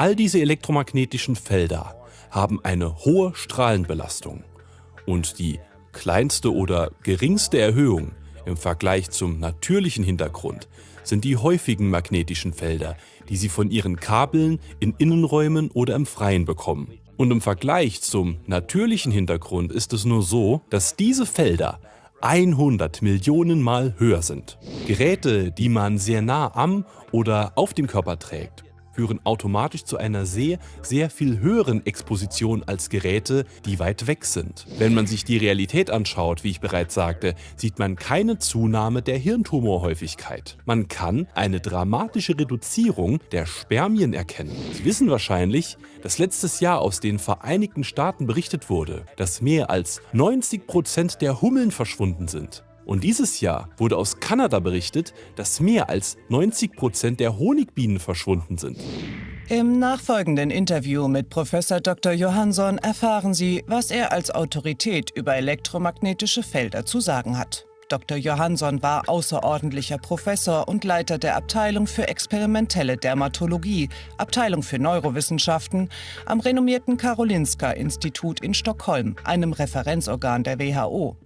All diese elektromagnetischen Felder haben eine hohe Strahlenbelastung und die kleinste oder geringste Erhöhung im Vergleich zum natürlichen Hintergrund sind die häufigen magnetischen Felder, die Sie von Ihren Kabeln in Innenräumen oder im Freien bekommen. Und im Vergleich zum natürlichen Hintergrund ist es nur so, dass diese Felder 100 Millionen Mal höher sind. Geräte, die man sehr nah am oder auf dem Körper trägt, führen automatisch zu einer sehr, sehr viel höheren Exposition als Geräte, die weit weg sind. Wenn man sich die Realität anschaut, wie ich bereits sagte, sieht man keine Zunahme der Hirntumorhäufigkeit. Man kann eine dramatische Reduzierung der Spermien erkennen. Sie wissen wahrscheinlich, dass letztes Jahr aus den Vereinigten Staaten berichtet wurde, dass mehr als 90 Prozent der Hummeln verschwunden sind. Und dieses Jahr wurde aus Kanada berichtet, dass mehr als 90 Prozent der Honigbienen verschwunden sind. Im nachfolgenden Interview mit Professor Dr. Johansson erfahren Sie, was er als Autorität über elektromagnetische Felder zu sagen hat. Dr. Johansson war außerordentlicher Professor und Leiter der Abteilung für experimentelle Dermatologie, Abteilung für Neurowissenschaften am renommierten Karolinska-Institut in Stockholm, einem Referenzorgan der WHO.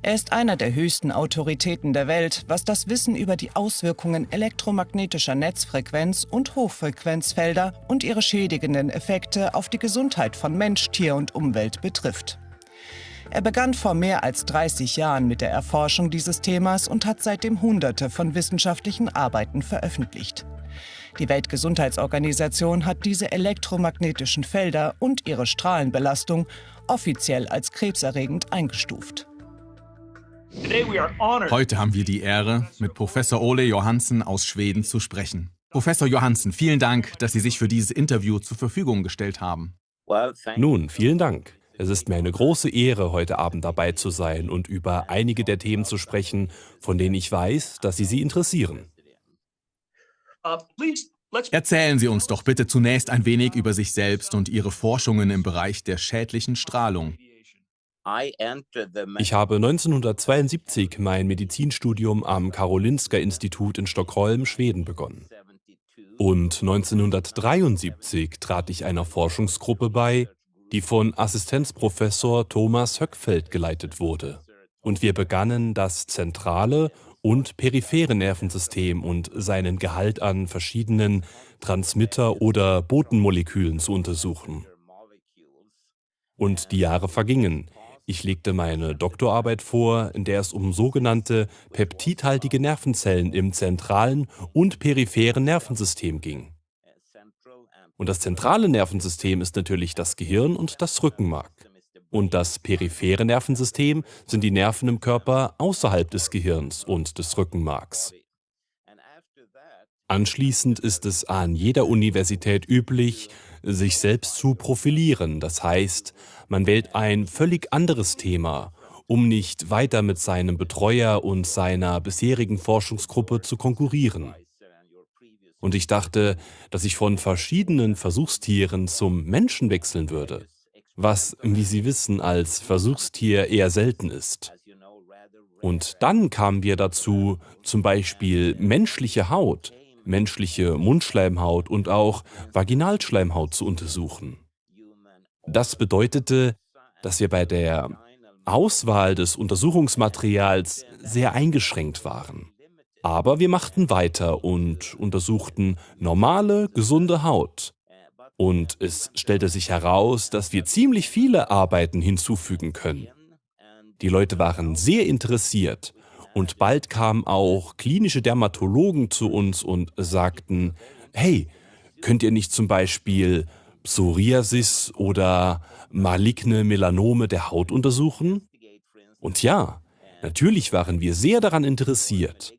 Er ist einer der höchsten Autoritäten der Welt, was das Wissen über die Auswirkungen elektromagnetischer Netzfrequenz und Hochfrequenzfelder und ihre schädigenden Effekte auf die Gesundheit von Mensch, Tier und Umwelt betrifft. Er begann vor mehr als 30 Jahren mit der Erforschung dieses Themas und hat seitdem Hunderte von wissenschaftlichen Arbeiten veröffentlicht. Die Weltgesundheitsorganisation hat diese elektromagnetischen Felder und ihre Strahlenbelastung offiziell als krebserregend eingestuft. Heute haben wir die Ehre, mit Professor Ole Johansen aus Schweden zu sprechen. Professor Johansen, vielen Dank, dass Sie sich für dieses Interview zur Verfügung gestellt haben. Nun, vielen Dank. Es ist mir eine große Ehre, heute Abend dabei zu sein und über einige der Themen zu sprechen, von denen ich weiß, dass sie Sie interessieren. Erzählen Sie uns doch bitte zunächst ein wenig über sich selbst und Ihre Forschungen im Bereich der schädlichen Strahlung. Ich habe 1972 mein Medizinstudium am Karolinska-Institut in Stockholm, Schweden begonnen. Und 1973 trat ich einer Forschungsgruppe bei, die von Assistenzprofessor Thomas Höckfeld geleitet wurde. Und wir begannen das zentrale und periphere Nervensystem und seinen Gehalt an verschiedenen Transmitter- oder Botenmolekülen zu untersuchen. Und die Jahre vergingen. Ich legte meine Doktorarbeit vor, in der es um sogenannte peptidhaltige Nervenzellen im zentralen und peripheren Nervensystem ging. Und das zentrale Nervensystem ist natürlich das Gehirn und das Rückenmark. Und das periphere Nervensystem sind die Nerven im Körper außerhalb des Gehirns und des Rückenmarks. Anschließend ist es an jeder Universität üblich, sich selbst zu profilieren. Das heißt, man wählt ein völlig anderes Thema, um nicht weiter mit seinem Betreuer und seiner bisherigen Forschungsgruppe zu konkurrieren. Und ich dachte, dass ich von verschiedenen Versuchstieren zum Menschen wechseln würde, was, wie Sie wissen, als Versuchstier eher selten ist. Und dann kamen wir dazu, zum Beispiel menschliche Haut menschliche Mundschleimhaut und auch Vaginalschleimhaut zu untersuchen. Das bedeutete, dass wir bei der Auswahl des Untersuchungsmaterials sehr eingeschränkt waren. Aber wir machten weiter und untersuchten normale, gesunde Haut. Und es stellte sich heraus, dass wir ziemlich viele Arbeiten hinzufügen können. Die Leute waren sehr interessiert und bald kamen auch klinische Dermatologen zu uns und sagten, hey, könnt ihr nicht zum Beispiel Psoriasis oder maligne Melanome der Haut untersuchen? Und ja, natürlich waren wir sehr daran interessiert.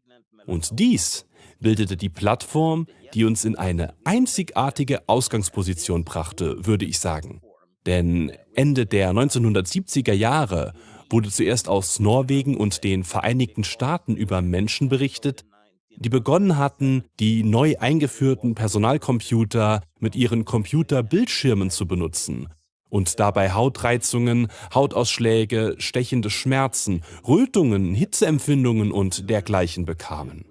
Und dies bildete die Plattform, die uns in eine einzigartige Ausgangsposition brachte, würde ich sagen. Denn Ende der 1970er Jahre wurde zuerst aus Norwegen und den Vereinigten Staaten über Menschen berichtet, die begonnen hatten, die neu eingeführten Personalcomputer mit ihren Computerbildschirmen zu benutzen und dabei Hautreizungen, Hautausschläge, stechende Schmerzen, Rötungen, Hitzeempfindungen und dergleichen bekamen.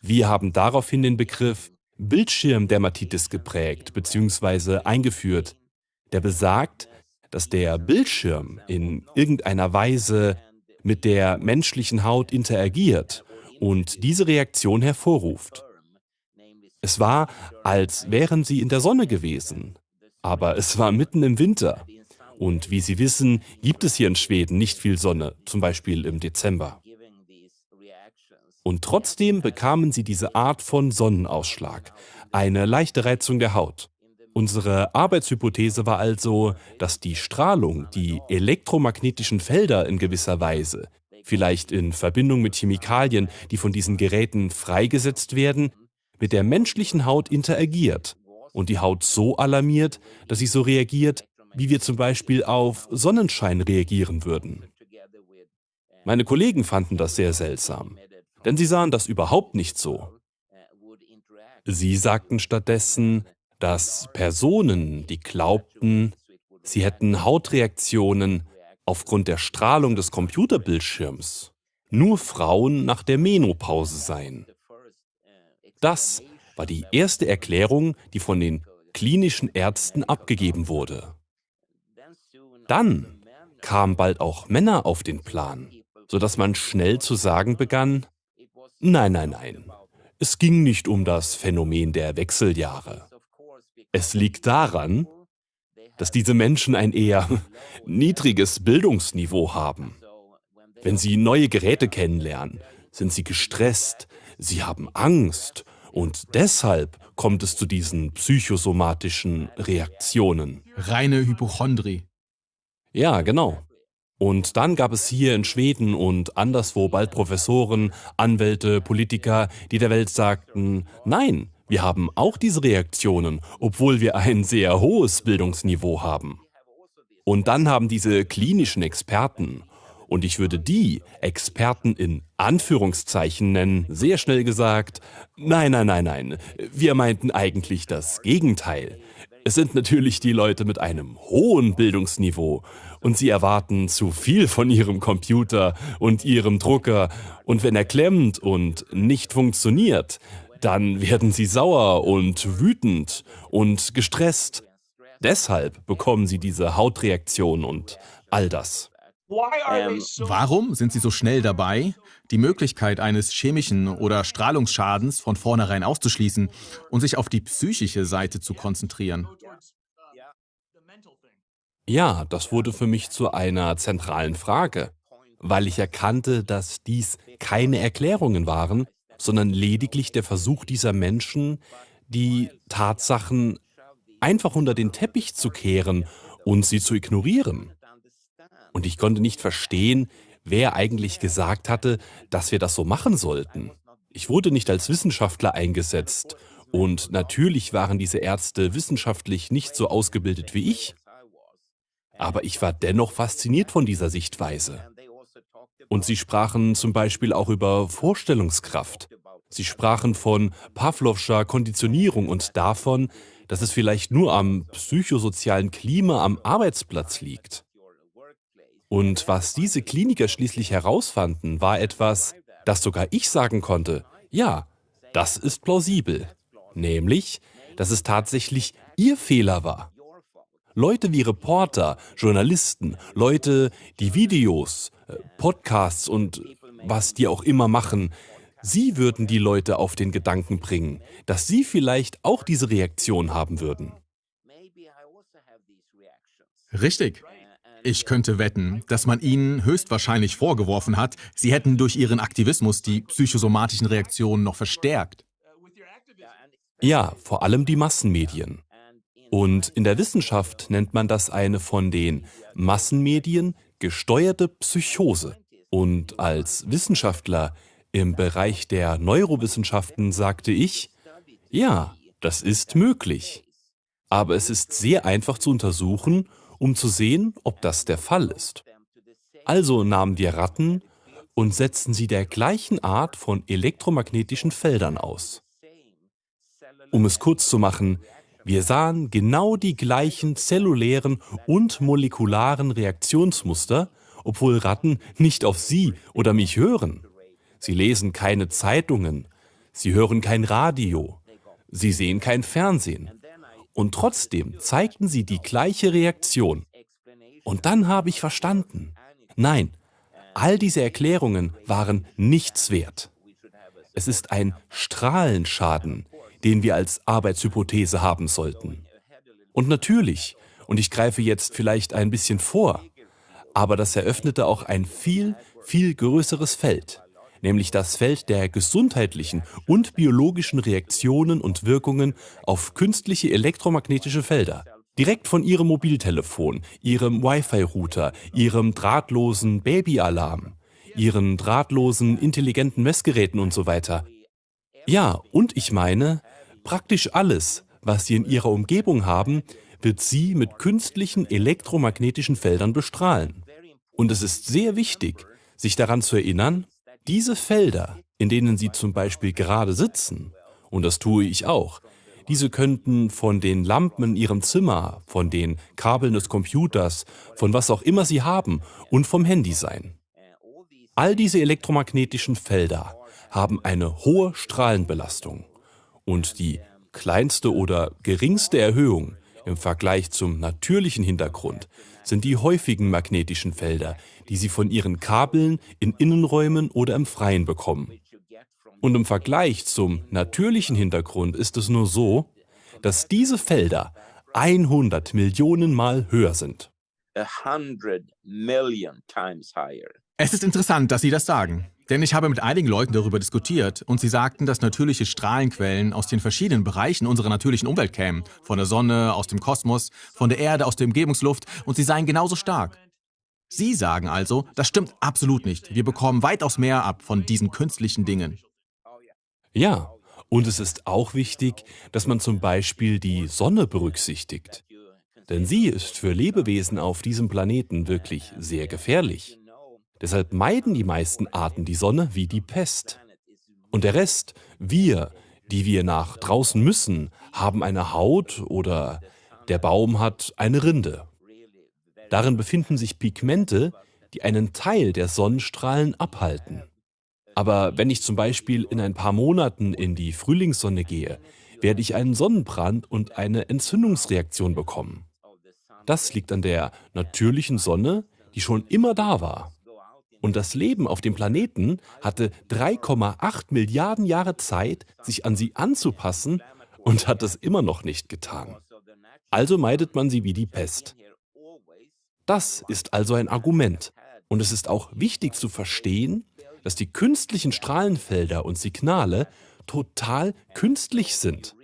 Wir haben daraufhin den Begriff Bildschirmdermatitis geprägt bzw. eingeführt, der besagt, dass der Bildschirm in irgendeiner Weise mit der menschlichen Haut interagiert und diese Reaktion hervorruft. Es war, als wären sie in der Sonne gewesen, aber es war mitten im Winter. Und wie Sie wissen, gibt es hier in Schweden nicht viel Sonne, zum Beispiel im Dezember. Und trotzdem bekamen sie diese Art von Sonnenausschlag, eine leichte Reizung der Haut. Unsere Arbeitshypothese war also, dass die Strahlung, die elektromagnetischen Felder in gewisser Weise, vielleicht in Verbindung mit Chemikalien, die von diesen Geräten freigesetzt werden, mit der menschlichen Haut interagiert und die Haut so alarmiert, dass sie so reagiert, wie wir zum Beispiel auf Sonnenschein reagieren würden. Meine Kollegen fanden das sehr seltsam, denn sie sahen das überhaupt nicht so. Sie sagten stattdessen, dass Personen, die glaubten, sie hätten Hautreaktionen aufgrund der Strahlung des Computerbildschirms, nur Frauen nach der Menopause seien. Das war die erste Erklärung, die von den klinischen Ärzten abgegeben wurde. Dann kamen bald auch Männer auf den Plan, sodass man schnell zu sagen begann, nein, nein, nein, es ging nicht um das Phänomen der Wechseljahre. Es liegt daran, dass diese Menschen ein eher niedriges Bildungsniveau haben. Wenn sie neue Geräte kennenlernen, sind sie gestresst, sie haben Angst und deshalb kommt es zu diesen psychosomatischen Reaktionen. Reine Hypochondrie. Ja, genau. Und dann gab es hier in Schweden und anderswo bald Professoren, Anwälte, Politiker, die der Welt sagten, nein, wir haben auch diese Reaktionen, obwohl wir ein sehr hohes Bildungsniveau haben. Und dann haben diese klinischen Experten und ich würde die Experten in Anführungszeichen nennen, sehr schnell gesagt, nein, nein, nein, nein, wir meinten eigentlich das Gegenteil. Es sind natürlich die Leute mit einem hohen Bildungsniveau und sie erwarten zu viel von ihrem Computer und ihrem Drucker und wenn er klemmt und nicht funktioniert, dann werden sie sauer und wütend und gestresst. Deshalb bekommen sie diese Hautreaktion und all das. Ähm, warum sind Sie so schnell dabei, die Möglichkeit eines chemischen oder Strahlungsschadens von vornherein auszuschließen und sich auf die psychische Seite zu konzentrieren? Ja, das wurde für mich zu einer zentralen Frage, weil ich erkannte, dass dies keine Erklärungen waren, sondern lediglich der Versuch dieser Menschen, die Tatsachen einfach unter den Teppich zu kehren und sie zu ignorieren. Und ich konnte nicht verstehen, wer eigentlich gesagt hatte, dass wir das so machen sollten. Ich wurde nicht als Wissenschaftler eingesetzt und natürlich waren diese Ärzte wissenschaftlich nicht so ausgebildet wie ich. Aber ich war dennoch fasziniert von dieser Sichtweise. Und sie sprachen zum Beispiel auch über Vorstellungskraft. Sie sprachen von Pavlovscher Konditionierung und davon, dass es vielleicht nur am psychosozialen Klima am Arbeitsplatz liegt. Und was diese Kliniker schließlich herausfanden, war etwas, das sogar ich sagen konnte, ja, das ist plausibel. Nämlich, dass es tatsächlich ihr Fehler war. Leute wie Reporter, Journalisten, Leute, die Videos, äh, Podcasts und was die auch immer machen, sie würden die Leute auf den Gedanken bringen, dass sie vielleicht auch diese Reaktion haben würden. Richtig. Ich könnte wetten, dass man ihnen höchstwahrscheinlich vorgeworfen hat, sie hätten durch ihren Aktivismus die psychosomatischen Reaktionen noch verstärkt. Ja, vor allem die Massenmedien. Und in der Wissenschaft nennt man das eine von den Massenmedien gesteuerte Psychose. Und als Wissenschaftler im Bereich der Neurowissenschaften sagte ich, ja, das ist möglich. Aber es ist sehr einfach zu untersuchen um zu sehen, ob das der Fall ist. Also nahmen wir Ratten und setzten sie der gleichen Art von elektromagnetischen Feldern aus. Um es kurz zu machen, wir sahen genau die gleichen zellulären und molekularen Reaktionsmuster, obwohl Ratten nicht auf Sie oder mich hören. Sie lesen keine Zeitungen, sie hören kein Radio, Sie sehen kein Fernsehen. Und trotzdem zeigten sie die gleiche Reaktion. Und dann habe ich verstanden. Nein, all diese Erklärungen waren nichts wert. Es ist ein Strahlenschaden, den wir als Arbeitshypothese haben sollten. Und natürlich, und ich greife jetzt vielleicht ein bisschen vor, aber das eröffnete auch ein viel, viel größeres Feld nämlich das Feld der gesundheitlichen und biologischen Reaktionen und Wirkungen auf künstliche elektromagnetische Felder. Direkt von Ihrem Mobiltelefon, Ihrem Wi-Fi-Router, Ihrem drahtlosen Babyalarm, Ihren drahtlosen intelligenten Messgeräten und so weiter. Ja, und ich meine, praktisch alles, was Sie in Ihrer Umgebung haben, wird Sie mit künstlichen elektromagnetischen Feldern bestrahlen. Und es ist sehr wichtig, sich daran zu erinnern, diese Felder, in denen Sie zum Beispiel gerade sitzen, und das tue ich auch, diese könnten von den Lampen in Ihrem Zimmer, von den Kabeln des Computers, von was auch immer Sie haben und vom Handy sein. All diese elektromagnetischen Felder haben eine hohe Strahlenbelastung und die kleinste oder geringste Erhöhung im Vergleich zum natürlichen Hintergrund sind die häufigen magnetischen Felder, die sie von ihren Kabeln in Innenräumen oder im Freien bekommen. Und im Vergleich zum natürlichen Hintergrund ist es nur so, dass diese Felder 100 Millionen Mal höher sind. Es ist interessant, dass Sie das sagen. Denn ich habe mit einigen Leuten darüber diskutiert und sie sagten, dass natürliche Strahlenquellen aus den verschiedenen Bereichen unserer natürlichen Umwelt kämen. Von der Sonne, aus dem Kosmos, von der Erde, aus der Umgebungsluft und sie seien genauso stark. Sie sagen also, das stimmt absolut nicht. Wir bekommen weitaus mehr ab von diesen künstlichen Dingen. Ja, und es ist auch wichtig, dass man zum Beispiel die Sonne berücksichtigt. Denn sie ist für Lebewesen auf diesem Planeten wirklich sehr gefährlich. Deshalb meiden die meisten Arten die Sonne wie die Pest. Und der Rest, wir, die wir nach draußen müssen, haben eine Haut oder der Baum hat eine Rinde. Darin befinden sich Pigmente, die einen Teil der Sonnenstrahlen abhalten. Aber wenn ich zum Beispiel in ein paar Monaten in die Frühlingssonne gehe, werde ich einen Sonnenbrand und eine Entzündungsreaktion bekommen. Das liegt an der natürlichen Sonne, die schon immer da war. Und das Leben auf dem Planeten hatte 3,8 Milliarden Jahre Zeit, sich an sie anzupassen und hat es immer noch nicht getan. Also meidet man sie wie die Pest. Das ist also ein Argument. Und es ist auch wichtig zu verstehen, dass die künstlichen Strahlenfelder und Signale total künstlich sind.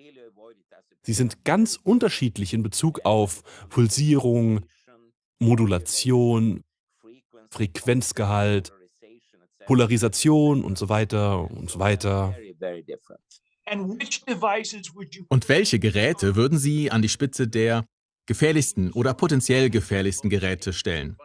Sie sind ganz unterschiedlich in Bezug auf Pulsierung, Modulation, Frequenzgehalt, Polarisation und so weiter und so weiter. Und welche Geräte würden Sie an die Spitze der gefährlichsten oder potenziell gefährlichsten Geräte stellen?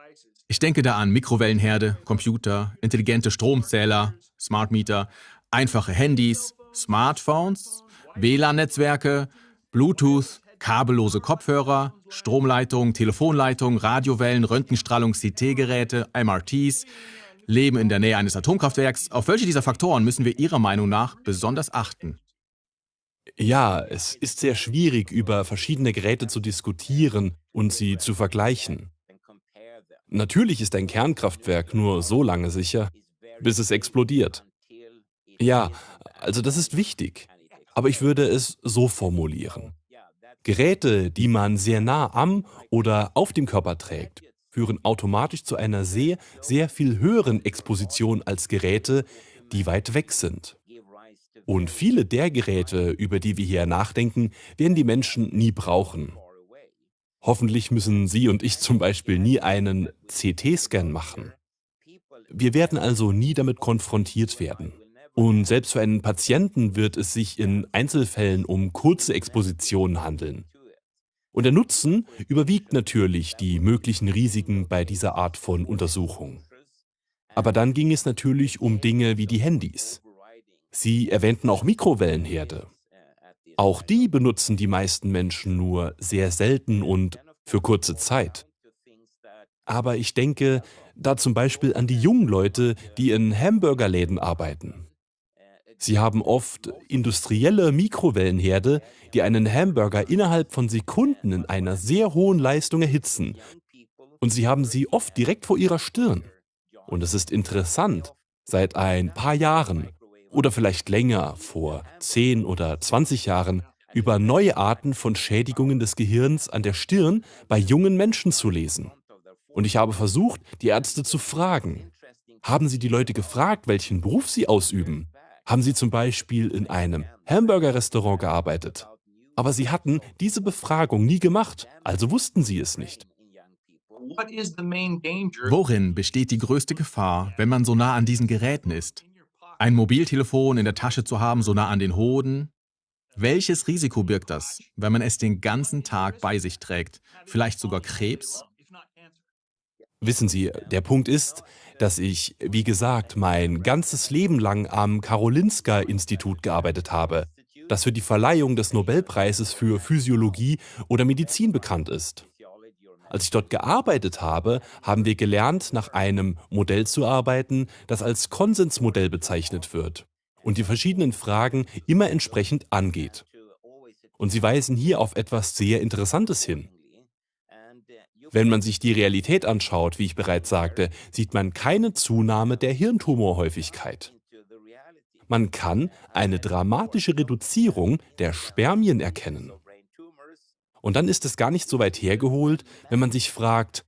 Ich denke da an Mikrowellenherde, Computer, intelligente Stromzähler, Smart Meter, einfache Handys, Smartphones, WLAN-Netzwerke, Bluetooth, kabellose Kopfhörer, Stromleitungen, Telefonleitungen, Radiowellen, Röntgenstrahlung, CT-Geräte, MRTs, Leben in der Nähe eines Atomkraftwerks. Auf welche dieser Faktoren müssen wir Ihrer Meinung nach besonders achten? Ja, es ist sehr schwierig, über verschiedene Geräte zu diskutieren und sie zu vergleichen. Natürlich ist ein Kernkraftwerk nur so lange sicher, bis es explodiert. Ja, also das ist wichtig. Aber ich würde es so formulieren. Geräte, die man sehr nah am oder auf dem Körper trägt, führen automatisch zu einer sehr, sehr viel höheren Exposition als Geräte, die weit weg sind. Und viele der Geräte, über die wir hier nachdenken, werden die Menschen nie brauchen. Hoffentlich müssen Sie und ich zum Beispiel nie einen CT-Scan machen. Wir werden also nie damit konfrontiert werden. Und selbst für einen Patienten wird es sich in Einzelfällen um kurze Expositionen handeln. Und der Nutzen überwiegt natürlich die möglichen Risiken bei dieser Art von Untersuchung. Aber dann ging es natürlich um Dinge wie die Handys. Sie erwähnten auch Mikrowellenherde. Auch die benutzen die meisten Menschen nur sehr selten und für kurze Zeit. Aber ich denke da zum Beispiel an die jungen Leute, die in Hamburgerläden arbeiten. Sie haben oft industrielle Mikrowellenherde, die einen Hamburger innerhalb von Sekunden in einer sehr hohen Leistung erhitzen. Und sie haben sie oft direkt vor ihrer Stirn. Und es ist interessant, seit ein paar Jahren oder vielleicht länger, vor 10 oder 20 Jahren, über neue Arten von Schädigungen des Gehirns an der Stirn bei jungen Menschen zu lesen. Und ich habe versucht, die Ärzte zu fragen. Haben Sie die Leute gefragt, welchen Beruf sie ausüben? Haben sie zum Beispiel in einem Hamburger-Restaurant gearbeitet? Aber sie hatten diese Befragung nie gemacht, also wussten sie es nicht. Worin besteht die größte Gefahr, wenn man so nah an diesen Geräten ist? Ein Mobiltelefon in der Tasche zu haben, so nah an den Hoden? Welches Risiko birgt das, wenn man es den ganzen Tag bei sich trägt? Vielleicht sogar Krebs? Wissen Sie, der Punkt ist, dass ich, wie gesagt, mein ganzes Leben lang am Karolinska-Institut gearbeitet habe, das für die Verleihung des Nobelpreises für Physiologie oder Medizin bekannt ist. Als ich dort gearbeitet habe, haben wir gelernt, nach einem Modell zu arbeiten, das als Konsensmodell bezeichnet wird und die verschiedenen Fragen immer entsprechend angeht. Und Sie weisen hier auf etwas sehr Interessantes hin. Wenn man sich die Realität anschaut, wie ich bereits sagte, sieht man keine Zunahme der Hirntumorhäufigkeit. Man kann eine dramatische Reduzierung der Spermien erkennen. Und dann ist es gar nicht so weit hergeholt, wenn man sich fragt,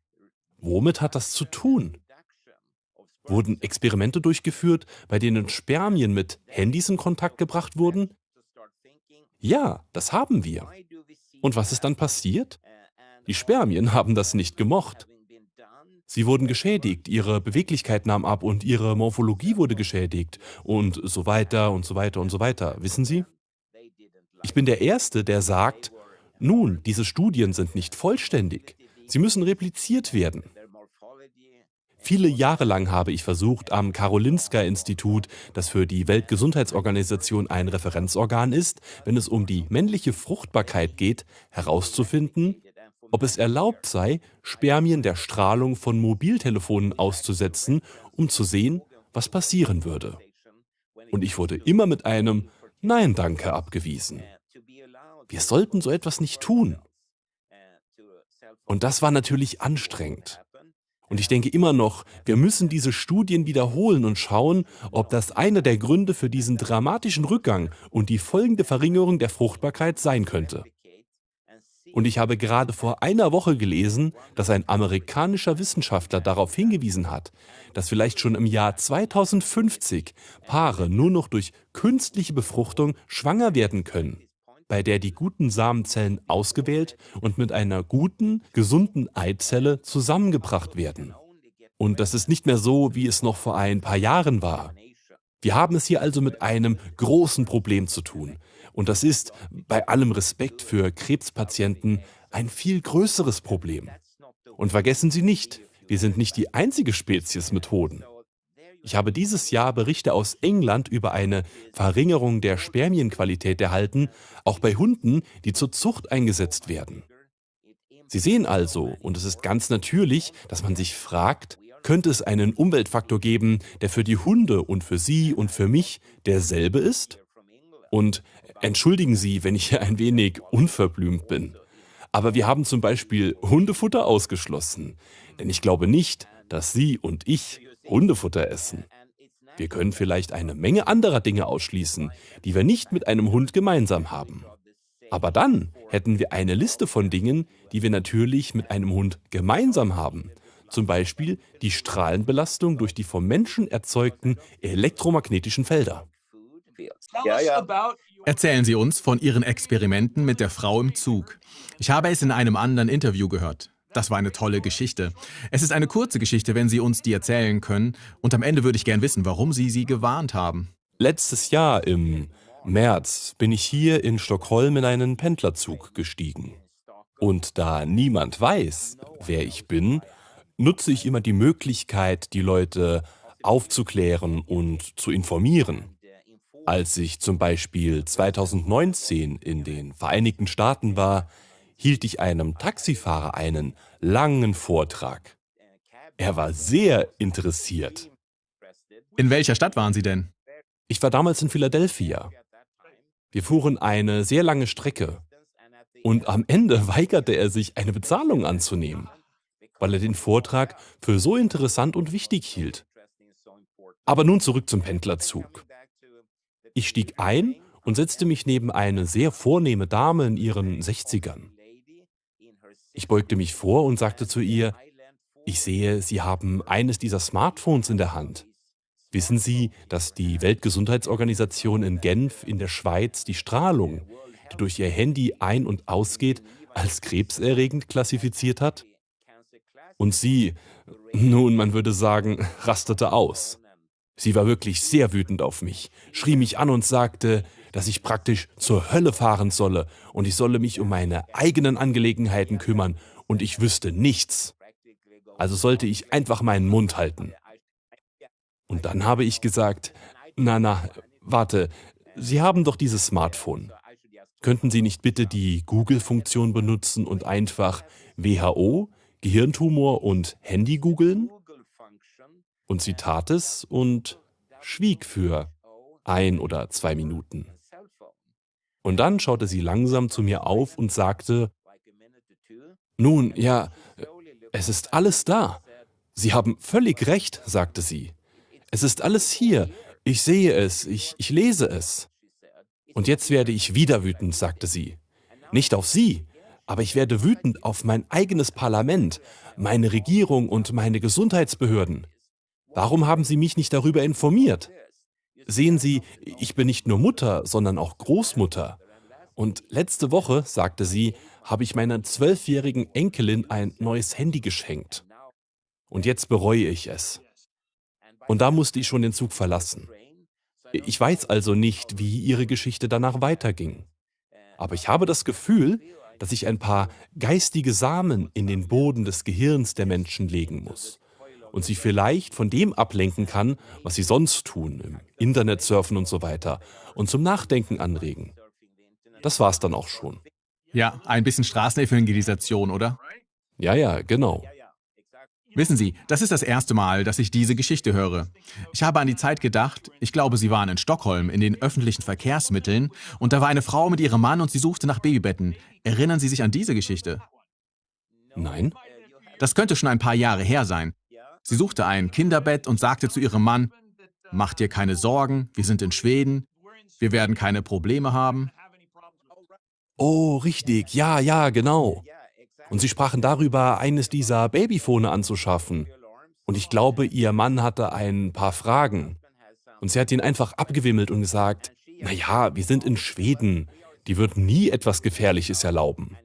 womit hat das zu tun? Wurden Experimente durchgeführt, bei denen Spermien mit Handys in Kontakt gebracht wurden? Ja, das haben wir. Und was ist dann passiert? Die Spermien haben das nicht gemocht. Sie wurden geschädigt, ihre Beweglichkeit nahm ab und ihre Morphologie wurde geschädigt und so weiter und so weiter und so weiter. Wissen Sie? Ich bin der Erste, der sagt, nun, diese Studien sind nicht vollständig. Sie müssen repliziert werden. Viele Jahre lang habe ich versucht, am Karolinska-Institut, das für die Weltgesundheitsorganisation ein Referenzorgan ist, wenn es um die männliche Fruchtbarkeit geht, herauszufinden, ob es erlaubt sei, Spermien der Strahlung von Mobiltelefonen auszusetzen, um zu sehen, was passieren würde. Und ich wurde immer mit einem Nein danke abgewiesen. Wir sollten so etwas nicht tun. Und das war natürlich anstrengend. Und ich denke immer noch, wir müssen diese Studien wiederholen und schauen, ob das einer der Gründe für diesen dramatischen Rückgang und die folgende Verringerung der Fruchtbarkeit sein könnte. Und ich habe gerade vor einer Woche gelesen, dass ein amerikanischer Wissenschaftler darauf hingewiesen hat, dass vielleicht schon im Jahr 2050 Paare nur noch durch künstliche Befruchtung schwanger werden können bei der die guten Samenzellen ausgewählt und mit einer guten, gesunden Eizelle zusammengebracht werden. Und das ist nicht mehr so, wie es noch vor ein paar Jahren war. Wir haben es hier also mit einem großen Problem zu tun. Und das ist, bei allem Respekt für Krebspatienten, ein viel größeres Problem. Und vergessen Sie nicht, wir sind nicht die einzige Spezies mit Hoden. Ich habe dieses Jahr Berichte aus England über eine Verringerung der Spermienqualität erhalten, auch bei Hunden, die zur Zucht eingesetzt werden. Sie sehen also, und es ist ganz natürlich, dass man sich fragt, könnte es einen Umweltfaktor geben, der für die Hunde und für Sie und für mich derselbe ist? Und entschuldigen Sie, wenn ich hier ein wenig unverblümt bin. Aber wir haben zum Beispiel Hundefutter ausgeschlossen. Denn ich glaube nicht, dass Sie und ich Hundefutter essen. Wir können vielleicht eine Menge anderer Dinge ausschließen, die wir nicht mit einem Hund gemeinsam haben. Aber dann hätten wir eine Liste von Dingen, die wir natürlich mit einem Hund gemeinsam haben. Zum Beispiel die Strahlenbelastung durch die vom Menschen erzeugten elektromagnetischen Felder. Erzählen Sie uns von Ihren Experimenten mit der Frau im Zug. Ich habe es in einem anderen Interview gehört. Das war eine tolle Geschichte. Es ist eine kurze Geschichte, wenn Sie uns die erzählen können. Und am Ende würde ich gern wissen, warum Sie sie gewarnt haben. Letztes Jahr im März bin ich hier in Stockholm in einen Pendlerzug gestiegen. Und da niemand weiß, wer ich bin, nutze ich immer die Möglichkeit, die Leute aufzuklären und zu informieren. Als ich zum Beispiel 2019 in den Vereinigten Staaten war, hielt ich einem Taxifahrer einen langen Vortrag. Er war sehr interessiert. In welcher Stadt waren Sie denn? Ich war damals in Philadelphia. Wir fuhren eine sehr lange Strecke und am Ende weigerte er sich, eine Bezahlung anzunehmen, weil er den Vortrag für so interessant und wichtig hielt. Aber nun zurück zum Pendlerzug. Ich stieg ein und setzte mich neben eine sehr vornehme Dame in ihren 60ern. Ich beugte mich vor und sagte zu ihr, ich sehe, Sie haben eines dieser Smartphones in der Hand. Wissen Sie, dass die Weltgesundheitsorganisation in Genf in der Schweiz die Strahlung, die durch Ihr Handy ein- und ausgeht, als krebserregend klassifiziert hat? Und sie, nun, man würde sagen, rastete aus. Sie war wirklich sehr wütend auf mich, schrie mich an und sagte, dass ich praktisch zur Hölle fahren solle und ich solle mich um meine eigenen Angelegenheiten kümmern und ich wüsste nichts. Also sollte ich einfach meinen Mund halten. Und dann habe ich gesagt, na na, warte, Sie haben doch dieses Smartphone. Könnten Sie nicht bitte die Google-Funktion benutzen und einfach WHO, Gehirntumor und Handy googeln? Und sie tat es und schwieg für ein oder zwei Minuten. Und dann schaute sie langsam zu mir auf und sagte, nun, ja, es ist alles da. Sie haben völlig recht, sagte sie. Es ist alles hier. Ich sehe es, ich, ich lese es. Und jetzt werde ich wieder wütend, sagte sie. Nicht auf Sie, aber ich werde wütend auf mein eigenes Parlament, meine Regierung und meine Gesundheitsbehörden. Warum haben Sie mich nicht darüber informiert? Sehen Sie, ich bin nicht nur Mutter, sondern auch Großmutter. Und letzte Woche, sagte sie, habe ich meiner zwölfjährigen Enkelin ein neues Handy geschenkt. Und jetzt bereue ich es. Und da musste ich schon den Zug verlassen. Ich weiß also nicht, wie ihre Geschichte danach weiterging. Aber ich habe das Gefühl, dass ich ein paar geistige Samen in den Boden des Gehirns der Menschen legen muss und sie vielleicht von dem ablenken kann, was sie sonst tun, im Internet surfen und so weiter, und zum Nachdenken anregen. Das war's dann auch schon. Ja, ein bisschen Straßenevangelisation, oder? Ja, ja, genau. Wissen Sie, das ist das erste Mal, dass ich diese Geschichte höre. Ich habe an die Zeit gedacht, ich glaube, Sie waren in Stockholm in den öffentlichen Verkehrsmitteln und da war eine Frau mit ihrem Mann und sie suchte nach Babybetten. Erinnern Sie sich an diese Geschichte? Nein. Das könnte schon ein paar Jahre her sein. Sie suchte ein Kinderbett und sagte zu ihrem Mann, Mach dir keine Sorgen, wir sind in Schweden, wir werden keine Probleme haben. Oh, richtig, ja, ja, genau. Und sie sprachen darüber, eines dieser Babyfone anzuschaffen. Und ich glaube, ihr Mann hatte ein paar Fragen. Und sie hat ihn einfach abgewimmelt und gesagt, naja, wir sind in Schweden, die würden nie etwas Gefährliches erlauben.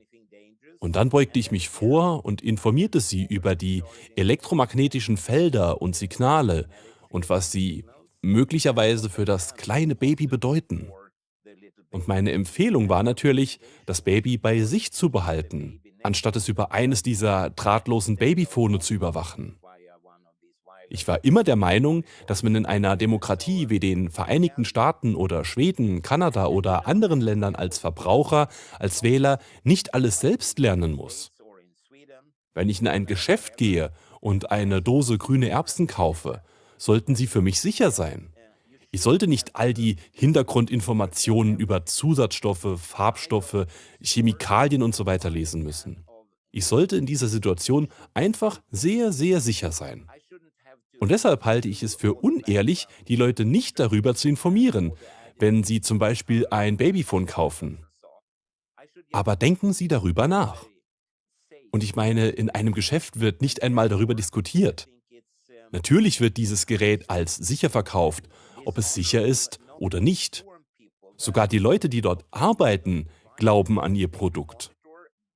Und dann beugte ich mich vor und informierte sie über die elektromagnetischen Felder und Signale und was sie möglicherweise für das kleine Baby bedeuten. Und meine Empfehlung war natürlich, das Baby bei sich zu behalten, anstatt es über eines dieser drahtlosen Babyfone zu überwachen. Ich war immer der Meinung, dass man in einer Demokratie wie den Vereinigten Staaten oder Schweden, Kanada oder anderen Ländern als Verbraucher, als Wähler nicht alles selbst lernen muss. Wenn ich in ein Geschäft gehe und eine Dose grüne Erbsen kaufe, sollten sie für mich sicher sein. Ich sollte nicht all die Hintergrundinformationen über Zusatzstoffe, Farbstoffe, Chemikalien und so weiter lesen müssen. Ich sollte in dieser Situation einfach sehr, sehr sicher sein. Und deshalb halte ich es für unehrlich, die Leute nicht darüber zu informieren, wenn sie zum Beispiel ein Babyphone kaufen. Aber denken Sie darüber nach. Und ich meine, in einem Geschäft wird nicht einmal darüber diskutiert. Natürlich wird dieses Gerät als sicher verkauft, ob es sicher ist oder nicht. Sogar die Leute, die dort arbeiten, glauben an ihr Produkt.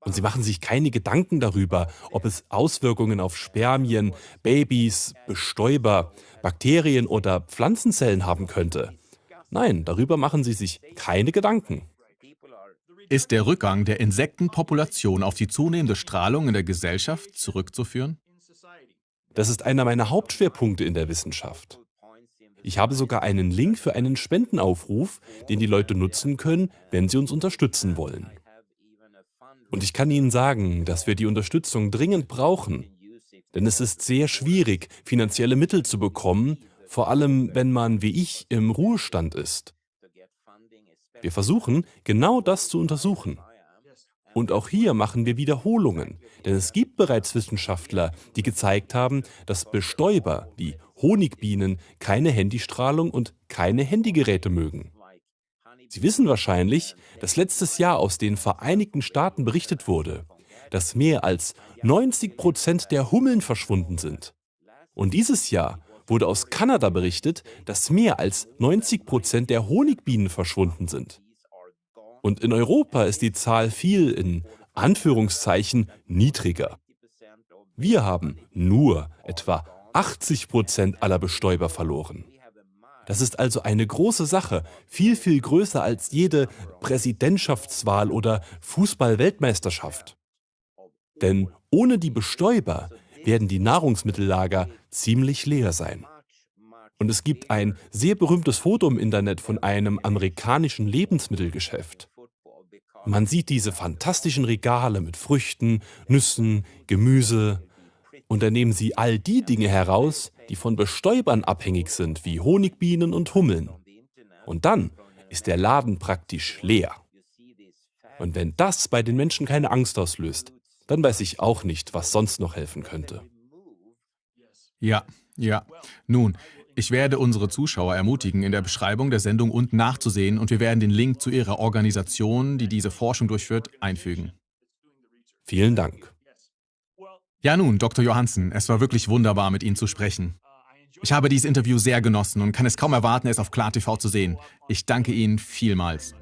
Und sie machen sich keine Gedanken darüber, ob es Auswirkungen auf Spermien, Babys, Bestäuber, Bakterien oder Pflanzenzellen haben könnte. Nein, darüber machen sie sich keine Gedanken. Ist der Rückgang der Insektenpopulation auf die zunehmende Strahlung in der Gesellschaft zurückzuführen? Das ist einer meiner Hauptschwerpunkte in der Wissenschaft. Ich habe sogar einen Link für einen Spendenaufruf, den die Leute nutzen können, wenn sie uns unterstützen wollen. Und ich kann Ihnen sagen, dass wir die Unterstützung dringend brauchen. Denn es ist sehr schwierig, finanzielle Mittel zu bekommen, vor allem wenn man wie ich im Ruhestand ist. Wir versuchen, genau das zu untersuchen. Und auch hier machen wir Wiederholungen, denn es gibt bereits Wissenschaftler, die gezeigt haben, dass Bestäuber wie Honigbienen keine Handystrahlung und keine Handygeräte mögen. Sie wissen wahrscheinlich, dass letztes Jahr aus den Vereinigten Staaten berichtet wurde, dass mehr als 90 Prozent der Hummeln verschwunden sind. Und dieses Jahr wurde aus Kanada berichtet, dass mehr als 90 Prozent der Honigbienen verschwunden sind. Und in Europa ist die Zahl viel, in Anführungszeichen, niedriger. Wir haben nur etwa 80 Prozent aller Bestäuber verloren. Das ist also eine große Sache, viel, viel größer als jede Präsidentschaftswahl oder Fußball-Weltmeisterschaft. Denn ohne die Bestäuber werden die Nahrungsmittellager ziemlich leer sein. Und es gibt ein sehr berühmtes Foto im Internet von einem amerikanischen Lebensmittelgeschäft. Man sieht diese fantastischen Regale mit Früchten, Nüssen, Gemüse, und da nehmen sie all die Dinge heraus, die von Bestäubern abhängig sind, wie Honigbienen und Hummeln. Und dann ist der Laden praktisch leer. Und wenn das bei den Menschen keine Angst auslöst, dann weiß ich auch nicht, was sonst noch helfen könnte. Ja, ja. Nun, ich werde unsere Zuschauer ermutigen, in der Beschreibung der Sendung unten nachzusehen und wir werden den Link zu ihrer Organisation, die diese Forschung durchführt, einfügen. Vielen Dank. Ja nun, Dr. Johansen, es war wirklich wunderbar, mit Ihnen zu sprechen. Ich habe dieses Interview sehr genossen und kann es kaum erwarten, es auf KlarTV zu sehen. Ich danke Ihnen vielmals.